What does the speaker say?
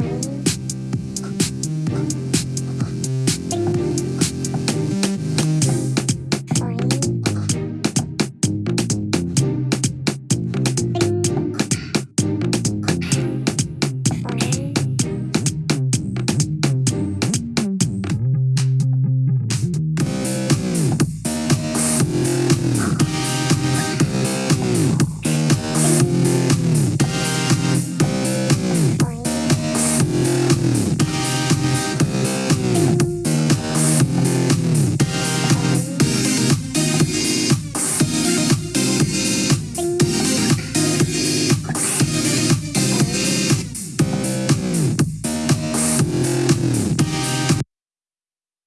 Bye.